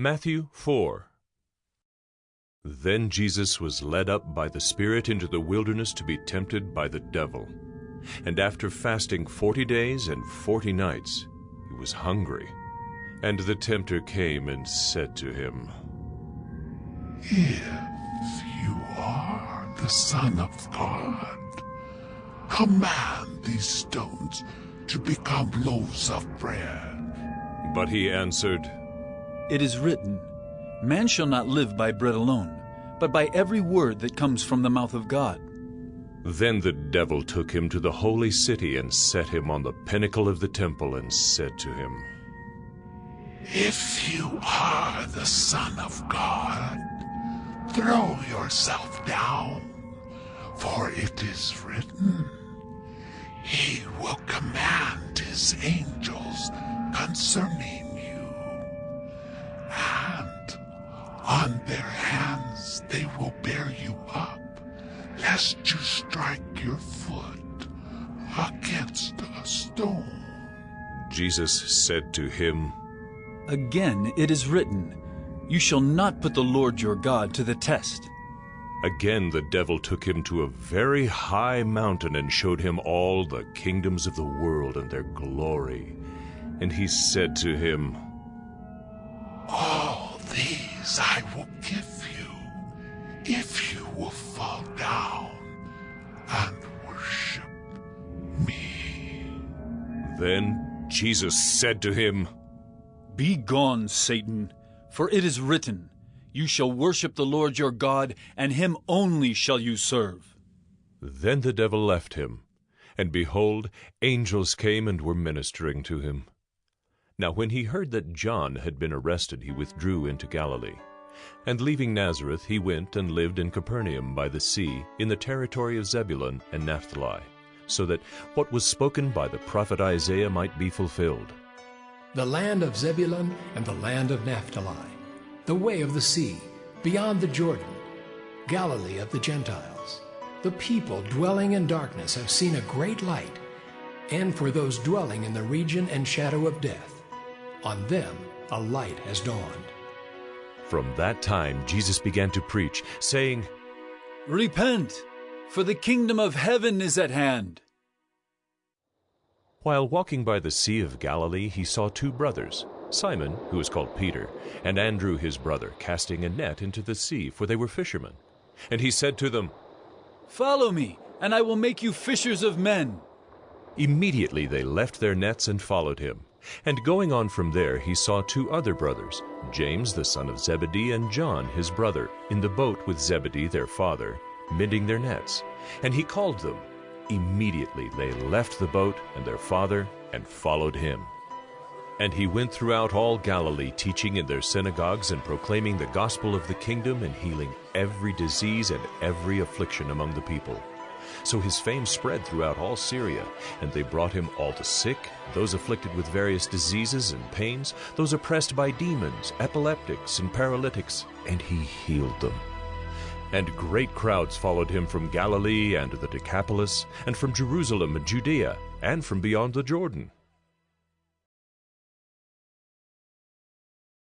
Matthew 4 Then Jesus was led up by the Spirit into the wilderness to be tempted by the devil. And after fasting forty days and forty nights, he was hungry. And the tempter came and said to him, If you are the Son of God, command these stones to become loaves of bread. But he answered, It is written, Man shall not live by bread alone, but by every word that comes from the mouth of God. Then the devil took him to the holy city and set him on the pinnacle of the temple and said to him, If you are the Son of God, throw yourself down, for it is written, He will command His angels concerning on their hands they will bear you up, lest you strike your foot against a stone. Jesus said to him, Again it is written, You shall not put the Lord your God to the test. Again the devil took him to a very high mountain and showed him all the kingdoms of the world and their glory. And he said to him, All these I will give you, if you will fall down and worship me. Then Jesus said to him, Be gone, Satan, for it is written, You shall worship the Lord your God, and him only shall you serve. Then the devil left him, and behold, angels came and were ministering to him. Now when he heard that John had been arrested, he withdrew into Galilee. And leaving Nazareth, he went and lived in Capernaum by the sea, in the territory of Zebulun and Naphtali, so that what was spoken by the prophet Isaiah might be fulfilled. the land of Zebulun and the land of Naphtali, the way of the sea, beyond the Jordan, Galilee of the Gentiles. The people dwelling in darkness have seen a great light, and for those dwelling in the region and shadow of death, on them a light has dawned. From that time Jesus began to preach, saying, Repent, for the kingdom of heaven is at hand. While walking by the Sea of Galilee, he saw two brothers, Simon, who is called Peter, and Andrew his brother, casting a net into the sea, for they were fishermen. And he said to them, Follow me, and I will make you fishers of men. Immediately they left their nets and followed him. And going on from there, he saw two other brothers, James the son of Zebedee and John his brother, in the boat with Zebedee their father, mending their nets. And he called them. Immediately they left the boat and their father and followed him. And he went throughout all Galilee, teaching in their synagogues and proclaiming the gospel of the kingdom and healing every disease and every affliction among the people. So his fame spread throughout all Syria, and they brought him all the sick, those afflicted with various diseases and pains, those oppressed by demons, epileptics, and paralytics, and he healed them. And great crowds followed him from Galilee and the Decapolis, and from Jerusalem and Judea, and from beyond the Jordan.